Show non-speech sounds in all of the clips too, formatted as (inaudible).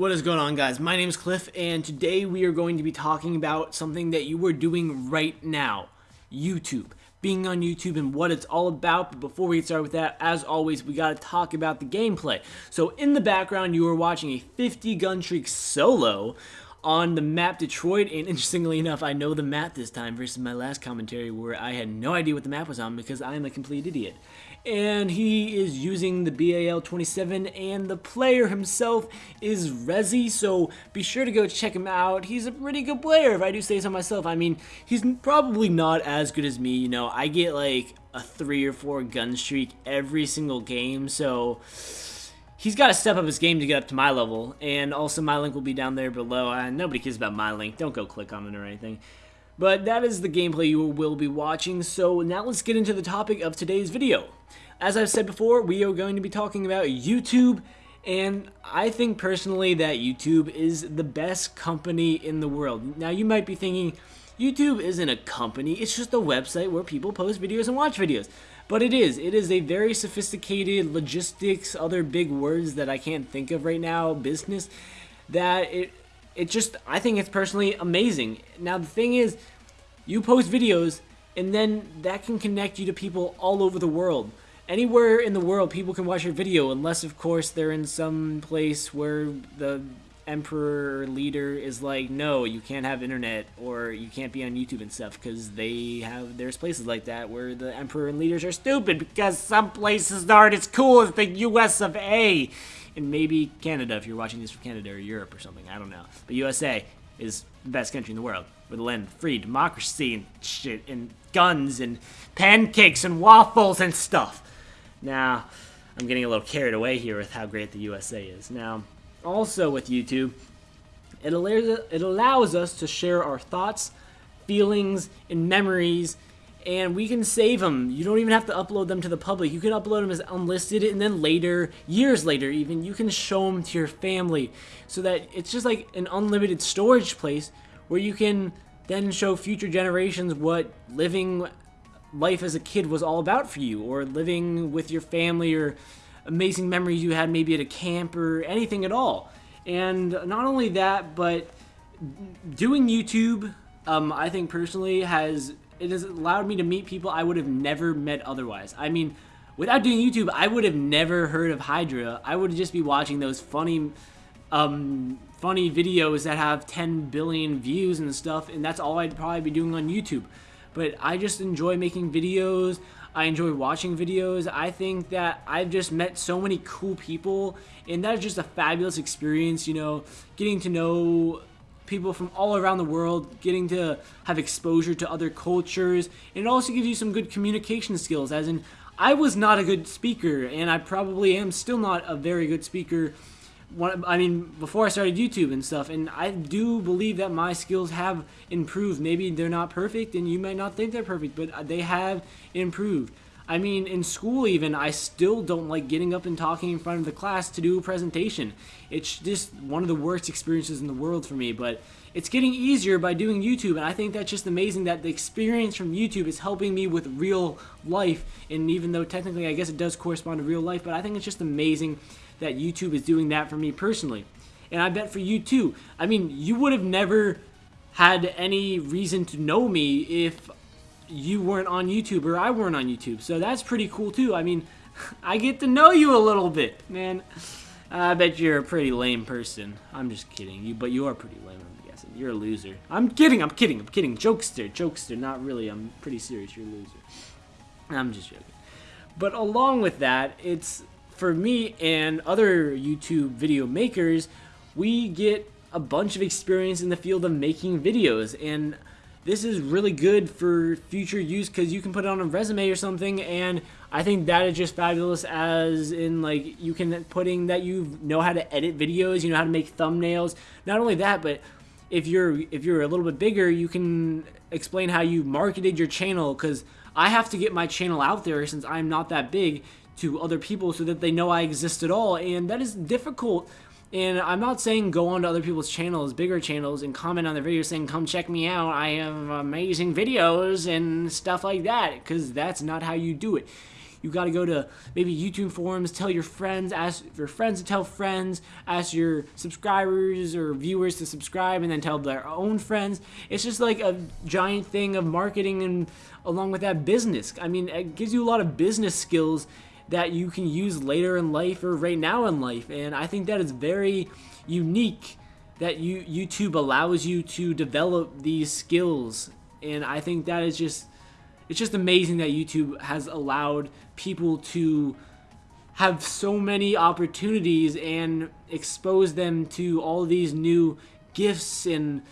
What is going on guys? My name is Cliff and today we are going to be talking about something that you are doing right now. YouTube. Being on YouTube and what it's all about. But before we get started with that, as always, we gotta talk about the gameplay. So in the background, you are watching a 50 gun streak solo on the map Detroit, and interestingly enough, I know the map this time versus my last commentary where I had no idea what the map was on because I am a complete idiot. And he is using the BAL-27, and the player himself is Rezi, so be sure to go check him out. He's a pretty good player, if I do say so myself. I mean, he's probably not as good as me, you know, I get like a three or four gun streak every single game, so he's got to step up his game to get up to my level, and also my link will be down there below. Nobody cares about my link. Don't go click on it or anything. But that is the gameplay you will be watching, so now let's get into the topic of today's video. As I've said before, we are going to be talking about YouTube, and I think personally that YouTube is the best company in the world. Now you might be thinking, YouTube isn't a company, it's just a website where people post videos and watch videos. But it is. It is a very sophisticated logistics, other big words that I can't think of right now, business, that it, it just, I think it's personally amazing. Now, the thing is, you post videos, and then that can connect you to people all over the world. Anywhere in the world, people can watch your video, unless, of course, they're in some place where the emperor leader is like, no, you can't have internet or you can't be on YouTube and stuff because they have there's places like that where the emperor and leaders are stupid because some places aren't as cool as the U.S. of A. And maybe Canada if you're watching this from Canada or Europe or something. I don't know. But USA is the best country in the world with land free democracy and shit and guns and pancakes and waffles and stuff. Now, I'm getting a little carried away here with how great the USA is. Now, also with YouTube, it allows, it allows us to share our thoughts, feelings, and memories, and we can save them. You don't even have to upload them to the public. You can upload them as unlisted, and then later, years later even, you can show them to your family, so that it's just like an unlimited storage place where you can then show future generations what living life as a kid was all about for you, or living with your family, or amazing memories you had maybe at a camp or anything at all. And not only that, but doing YouTube, um, I think personally has it has allowed me to meet people I would have never met otherwise. I mean, without doing YouTube, I would have never heard of Hydra. I would just be watching those funny, um, funny videos that have 10 billion views and stuff, and that's all I'd probably be doing on YouTube. But I just enjoy making videos. I enjoy watching videos. I think that I've just met so many cool people, and that is just a fabulous experience, you know, getting to know people from all around the world, getting to have exposure to other cultures, and it also gives you some good communication skills, as in, I was not a good speaker, and I probably am still not a very good speaker I mean, before I started YouTube and stuff, and I do believe that my skills have improved. Maybe they're not perfect, and you might not think they're perfect, but they have improved. I mean, in school even, I still don't like getting up and talking in front of the class to do a presentation. It's just one of the worst experiences in the world for me, but it's getting easier by doing YouTube, and I think that's just amazing that the experience from YouTube is helping me with real life, and even though technically I guess it does correspond to real life, but I think it's just amazing that YouTube is doing that for me personally. And I bet for you too. I mean, you would have never had any reason to know me if you weren't on YouTube or I weren't on YouTube. So that's pretty cool too. I mean, (laughs) I get to know you a little bit, man. I bet you're a pretty lame person. I'm just kidding. You, but you are pretty lame. I'm guessing you're a loser. I'm kidding. I'm kidding. I'm kidding. Jokester. Jokester. Not really. I'm pretty serious. You're a loser. I'm just joking. But along with that, it's for me and other YouTube video makers, we get a bunch of experience in the field of making videos. And this is really good for future use because you can put it on a resume or something. And I think that is just fabulous as in like you can putting that you know how to edit videos, you know how to make thumbnails. Not only that, but if you're if you're a little bit bigger, you can explain how you marketed your channel. Because I have to get my channel out there since I'm not that big to other people so that they know I exist at all. And that is difficult. And I'm not saying go onto other people's channels, bigger channels, and comment on their videos saying, come check me out, I have amazing videos and stuff like that, because that's not how you do it. You got to go to maybe YouTube forums, tell your friends, ask your friends to tell friends, ask your subscribers or viewers to subscribe, and then tell their own friends. It's just like a giant thing of marketing and along with that business. I mean, it gives you a lot of business skills that you can use later in life or right now in life. And I think that is very unique that you YouTube allows you to develop these skills. And I think that is just it's just amazing that YouTube has allowed people to have so many opportunities and expose them to all these new gifts and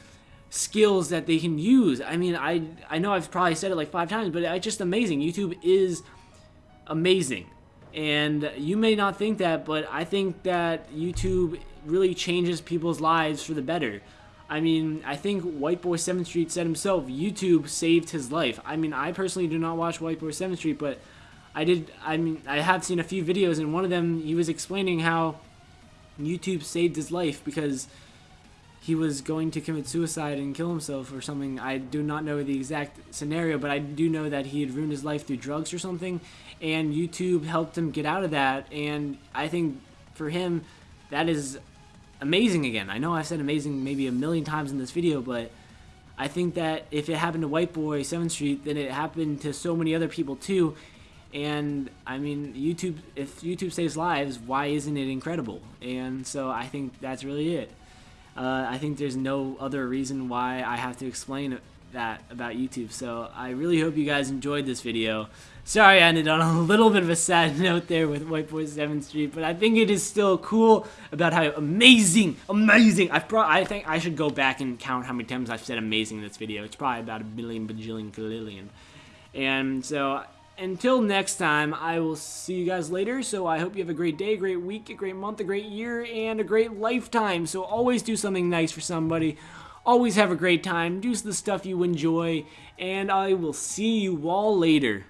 skills that they can use. I mean, I I know I've probably said it like 5 times, but it's just amazing. YouTube is amazing. And you may not think that, but I think that YouTube really changes people's lives for the better. I mean, I think White Boy 7th Street said himself, YouTube saved his life. I mean, I personally do not watch White Boy 7th Street, but I did, I mean, I have seen a few videos, and one of them, he was explaining how YouTube saved his life because he was going to commit suicide and kill himself or something. I do not know the exact scenario, but I do know that he had ruined his life through drugs or something, and YouTube helped him get out of that. And I think for him, that is amazing again. I know I've said amazing maybe a million times in this video, but I think that if it happened to White Boy 7th Street, then it happened to so many other people too. And I mean, YouTube, if YouTube saves lives, why isn't it incredible? And so I think that's really it. Uh, I think there's no other reason why I have to explain that about YouTube. So I really hope you guys enjoyed this video. Sorry I ended on a (laughs) little bit of a sad (laughs) note there with White Boy 7th Street, but I think it is still cool about how amazing, amazing. I've pro I think I should go back and count how many times I've said amazing in this video. It's probably about a billion, bajillion, kalillion. And so until next time, I will see you guys later. So I hope you have a great day, a great week, a great month, a great year, and a great lifetime. So always do something nice for somebody. Always have a great time. Do the stuff you enjoy. And I will see you all later.